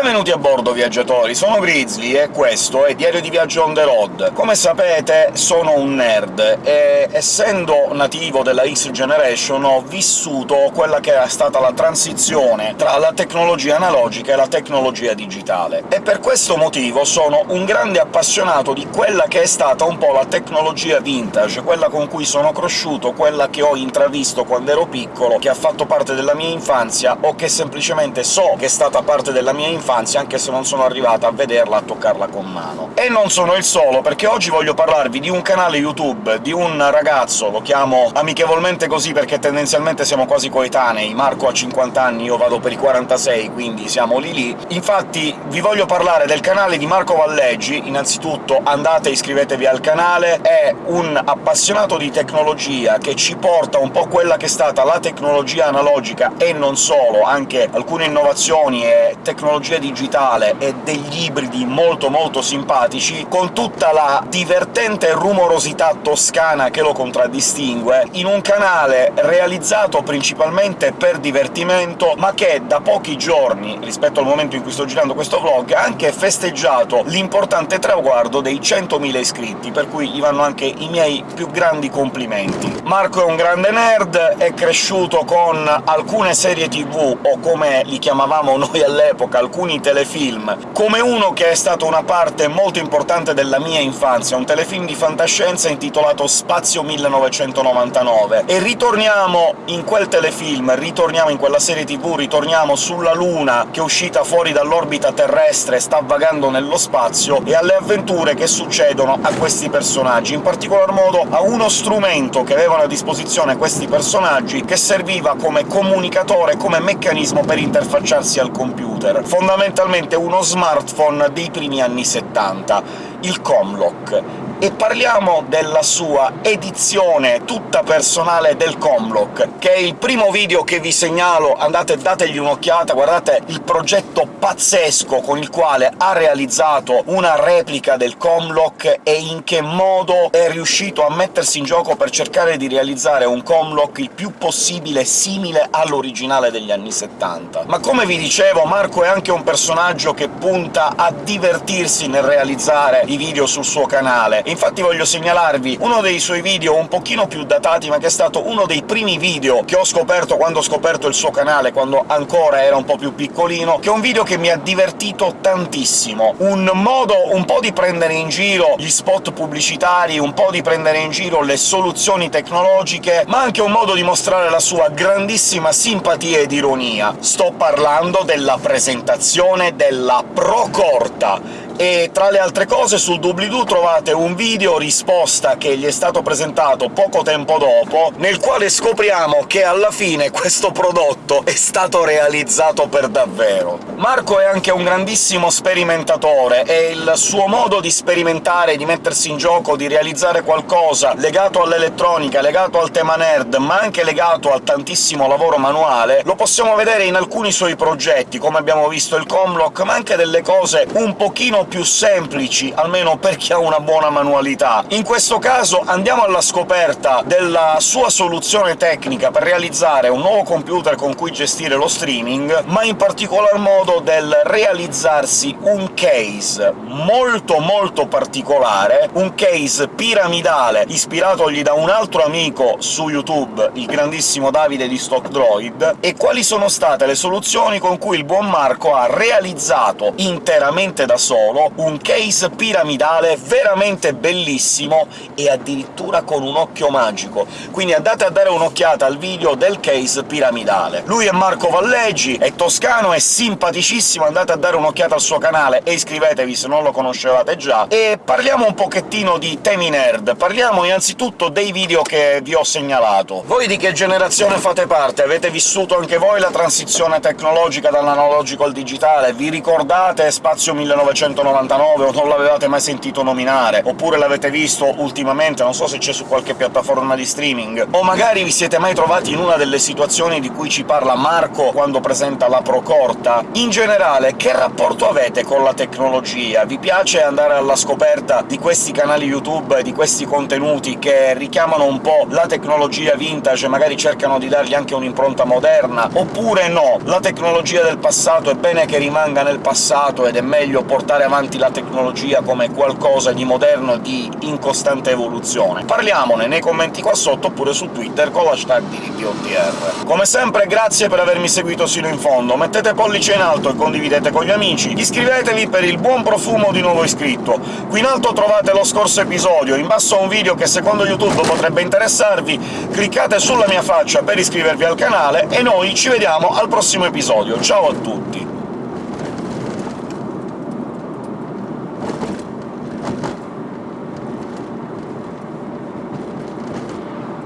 Benvenuti a bordo, viaggiatori! Sono Grizzly e questo è Diario di Viaggio on the road. Come sapete sono un nerd, e essendo nativo della X Generation ho vissuto quella che è stata la transizione tra la tecnologia analogica e la tecnologia digitale, e per questo motivo sono un grande appassionato di quella che è stata un po' la tecnologia vintage, quella con cui sono cresciuto, quella che ho intravisto quando ero piccolo, che ha fatto parte della mia infanzia, o che semplicemente so che è stata parte della mia infanzia infanzia, anche se non sono arrivato a vederla, a toccarla con mano. E non sono il solo, perché oggi voglio parlarvi di un canale YouTube di un ragazzo, lo chiamo amichevolmente così perché tendenzialmente siamo quasi coetanei, Marco ha 50 anni, io vado per i 46, quindi siamo lì lì. Infatti vi voglio parlare del canale di Marco Valleggi, innanzitutto andate e iscrivetevi al canale, è un appassionato di tecnologia che ci porta un po' quella che è stata la tecnologia analogica, e non solo, anche alcune innovazioni e tecnologie digitale e degli ibridi molto molto simpatici, con tutta la divertente rumorosità toscana che lo contraddistingue, in un canale realizzato principalmente per divertimento, ma che da pochi giorni, rispetto al momento in cui sto girando questo vlog, ha anche festeggiato l'importante traguardo dei 100.000 iscritti, per cui gli vanno anche i miei più grandi complimenti. Marco è un grande nerd, è cresciuto con alcune serie tv, o come li chiamavamo noi all'epoca, alcuni alcuni telefilm, come uno che è stato una parte molto importante della mia infanzia, un telefilm di fantascienza intitolato Spazio 1999. E ritorniamo in quel telefilm, ritorniamo in quella serie tv, ritorniamo sulla Luna, che è uscita fuori dall'orbita terrestre, sta vagando nello spazio, e alle avventure che succedono a questi personaggi, in particolar modo a uno strumento che avevano a disposizione questi personaggi, che serviva come comunicatore, come meccanismo per interfacciarsi al computer. Fondamentalmente fondamentalmente uno smartphone dei primi anni 70, il Comlock, e parliamo della sua edizione tutta personale del Comlock, che è il primo video che vi segnalo, andate dategli un'occhiata, guardate il progetto pazzesco con il quale ha realizzato una replica del Comlock e in che modo è riuscito a mettersi in gioco per cercare di realizzare un Comlock il più possibile simile all'originale degli anni 70. Ma come vi dicevo, Marco è anche un personaggio che punta a divertirsi nel realizzare i video sul suo canale, infatti voglio segnalarvi uno dei suoi video un pochino più datati, ma che è stato uno dei primi video che ho scoperto quando ho scoperto il suo canale, quando ancora era un po' più piccolino, che è un video che mi ha divertito tantissimo. Un modo un po' di prendere in giro gli spot pubblicitari, un po' di prendere in giro le soluzioni tecnologiche, ma anche un modo di mostrare la sua grandissima simpatia ed ironia. Sto parlando della presentazione della Procorta, e tra le altre cose sul doobly-doo trovate un video risposta che gli è stato presentato poco tempo dopo, nel quale scopriamo che alla fine questo prodotto è stato realizzato per davvero. Marco è anche un grandissimo sperimentatore, e il suo modo di sperimentare, di mettersi in gioco, di realizzare qualcosa legato all'elettronica, legato al tema nerd, ma anche legato al tantissimo lavoro manuale, lo possiamo vedere in alcuni suoi progetti, come abbiamo visto il Comlock, ma anche delle cose un pochino più semplici, almeno per chi ha una buona manualità. In questo caso andiamo alla scoperta della sua soluzione tecnica per realizzare un nuovo computer con cui gestire lo streaming, ma in particolar modo del realizzarsi un case molto molto particolare, un case piramidale ispiratogli da un altro amico su YouTube, il grandissimo Davide di Stock Droid, e quali sono state le soluzioni con cui il buon Marco ha realizzato interamente da solo trovo un case piramidale veramente bellissimo e addirittura con un occhio magico, quindi andate a dare un'occhiata al video del case piramidale. Lui è Marco Valleggi, è toscano, è simpaticissimo, andate a dare un'occhiata al suo canale e iscrivetevi se non lo conoscevate già, e parliamo un pochettino di temi nerd. Parliamo innanzitutto dei video che vi ho segnalato. Voi di che generazione fate parte? Avete vissuto anche voi la transizione tecnologica dall'analogico al digitale? Vi ricordate Spazio 1990? 99 o non l'avevate mai sentito nominare, oppure l'avete visto ultimamente, non so se c'è su qualche piattaforma di streaming, o magari vi siete mai trovati in una delle situazioni di cui ci parla Marco quando presenta la Procorta. In generale, che rapporto avete con la tecnologia? Vi piace andare alla scoperta di questi canali YouTube, di questi contenuti che richiamano un po' la tecnologia vintage magari cercano di dargli anche un'impronta moderna, oppure no, la tecnologia del passato è bene che rimanga nel passato ed è meglio portare avanti la tecnologia come qualcosa di moderno e di in costante evoluzione? Parliamone nei commenti qua sotto, oppure su Twitter con l'hashtag di RPOTR. Come sempre grazie per avermi seguito sino in fondo, mettete pollice in alto e condividete con gli amici, iscrivetevi per il buon profumo di nuovo iscritto. Qui in alto trovate lo scorso episodio, in basso un video che secondo YouTube potrebbe interessarvi, cliccate sulla mia faccia per iscrivervi al canale, e noi ci vediamo al prossimo episodio. Ciao a tutti!